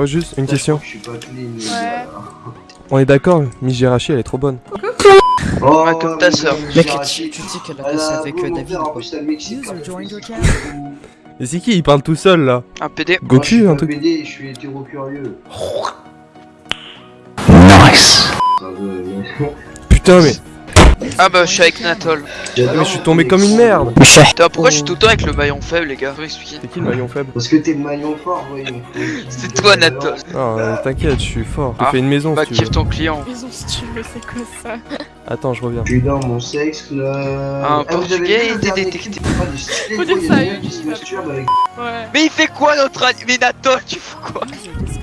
Oh, juste une question. Je suis pas clean. les Ouais. gars. On est d'accord, Miss Girachi, elle est trop bonne. Oh, comme ta mais sœur. non, Mec, tu, tu sais qu'elle a passé avec euh, David ou pas. Et c'est qui? Il parle tout seul là Un PD. Goku, un truc. BD, je suis hétéro curieux. Nice. Mais- Putain, mais. Ah bah je suis avec Natol. J'adore mais je suis tombé comme une merde. Putain, pourquoi je suis tout le temps avec le maillon faible, les gars Faut m'expliquer. C'est qui le maillon faible Parce que t'es le maillon fort, voyons. C'est toi, Natol. Non, euh, t'inquiète, je suis fort. Je Ah, fais une maison Bah si tu kiffe veux. ton client. Maison si tu veux, c'est quoi ça Attends, je reviens. Je suis dans mon sexe club. Un Ah, portugais était détecté. Ah. Mais il fait quoi notre ami Mais Natol, tu fous quoi?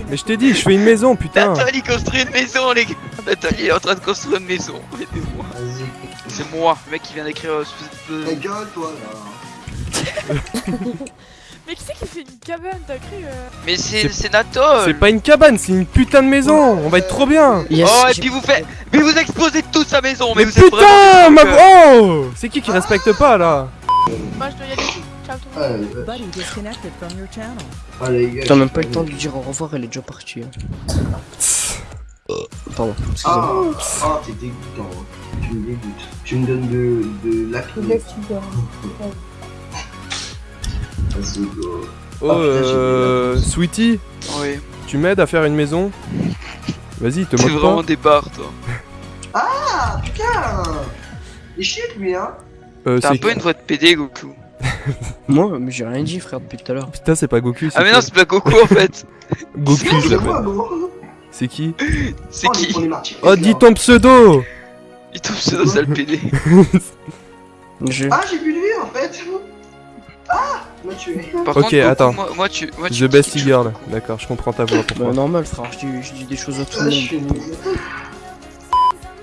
Mais je t'ai dit, je fais une maison, putain. Natol il construit une maison, les gars. Natol il est en train de construire une maison. Aidez-moi. C'est moi, le mec qui vient d'écrire euh, Ta gueule, toi, là. Mais qui c'est qui fait une cabane T'as cru euh... Mais c'est C'est- c'est pas une cabane, c'est une putain de maison. On va être trop bien. Yes, Oh et puis vous faites, mais vous exposez toute sa maison, mais, Mais vous êtes putain, vraiment ma... euh, Oh C'est qui qui respecte pas là Moi je dois y aller. Ciao tout le Ah, monde. euh, ah. T'as même pas eu le temps de lui dire au revoir, elle est déjà partie. hein. Pardon, excusez-moi. Ah, ah t'es dégoûtant. hein. Tu me dégoûtes. Tu me donnes de, de l'acné. Vas-y, go. Oh, Ah, putain, j'ai euh... Sweetie, Oui, tu m'aides à faire une maison? Vas-y, te t'es moque vraiment pas. des barres, toi. Ah, putain Il chie, lui, hein Euh, T'as un c'est- peu une voix de PD, Goku. Moi, mais j'ai rien dit, frère, depuis tout à l'heure. Putain, c'est pas Goku, Ah mais non, c'est pas Goku en fait. Goku, je l'appelle. C'est qui C'est Oh, qui. Oh, dis ton pseudo Il tombe pseudo sale PD. Je... Ah, j'ai de vie, en fait Ah Il m'a tué. Par Ok, contre, attends. Moi, moi, tu, moi, tu The Bestie tu- Girl. D'accord, je comprends ta voix, Bah, pourquoi. normal, frère, je dis, je dis des choses à tout Ah, le suis monde.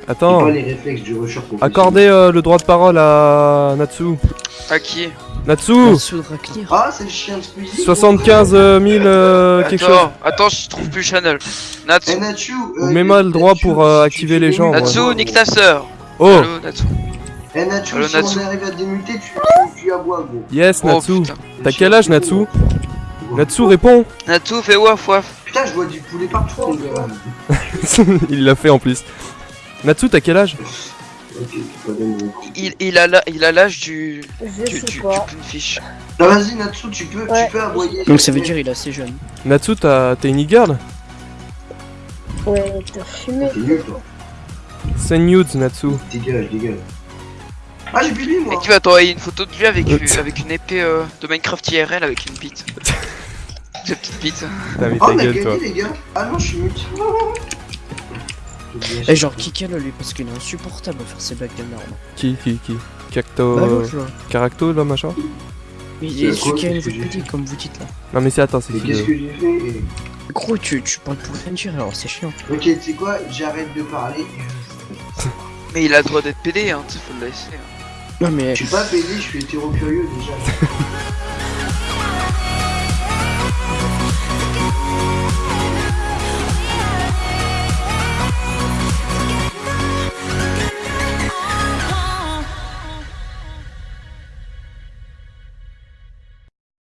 Attends, pas les réflexes du rusher professionnel. accordez euh, le droit de parole à Natsu. À qui? Natsu Natsu. Ah, c'est le chien de Squeezie 75 000 euh, quelque chose. Attends, attends, je trouve plus Channel. Natsu, Eh, Natsu Ou euh, mets-moi le droit Natsu, pour, euh, activer les gens, ouais. Natsu, mutes, nique ta sœur. Oh Allô, Natsu. Eh, Natsu, Allô, si Natsu. on arrive à démuter, tu, tu, tu aboies, gros. Yes, Oh Natsu. T'as quel âge, Natsu Natsu, réponds Natsu, fais waf waf. Putain, je vois du poulet partout, gars. Il l'a fait en plus. Natsu, t'as quel âge Tu. Il, il a la- il a l'âge du. Je du, sais du, pas. du fiche. Ah, vas-y, Natsu, tu peux, Ouais. tu peux aboyer. Donc ça veut dire il est assez jeune. Natsu, t'as- t'es une e-girl? Ouais, t'as fumé. T'es nul, toi. Send nudes, Natsu. Dégage, dégage. Ah, j'ai vie, Et moi. qui va t'envoyer une photo de lui avec, Euh, euh, avec une épée euh, de Minecraft IRL avec une bite. Cette petite bite. T'as mis Oh, ta on a gueule, toi. gagné, les gars. Ah non, je suis mute. Et genre, kick-le lui, parce qu'il est insupportable à faire ses blagues de merde. Qui, qui, qui Cacto... Bah là. Caracto, là, machin Il est celui qui a une voix comme vous dites là. Non, mais c'est attends, c'est qui qu'est-ce le- que j'ai fait Gros, tu, tu parles pour rien dire, alors c'est chiant. Ok, tu sais quoi J'arrête de parler. Mais il a le droit d'être PD, hein, tu faut le laisser. hein. Non mais Je suis pas pédé, je suis hétéro curieux déjà.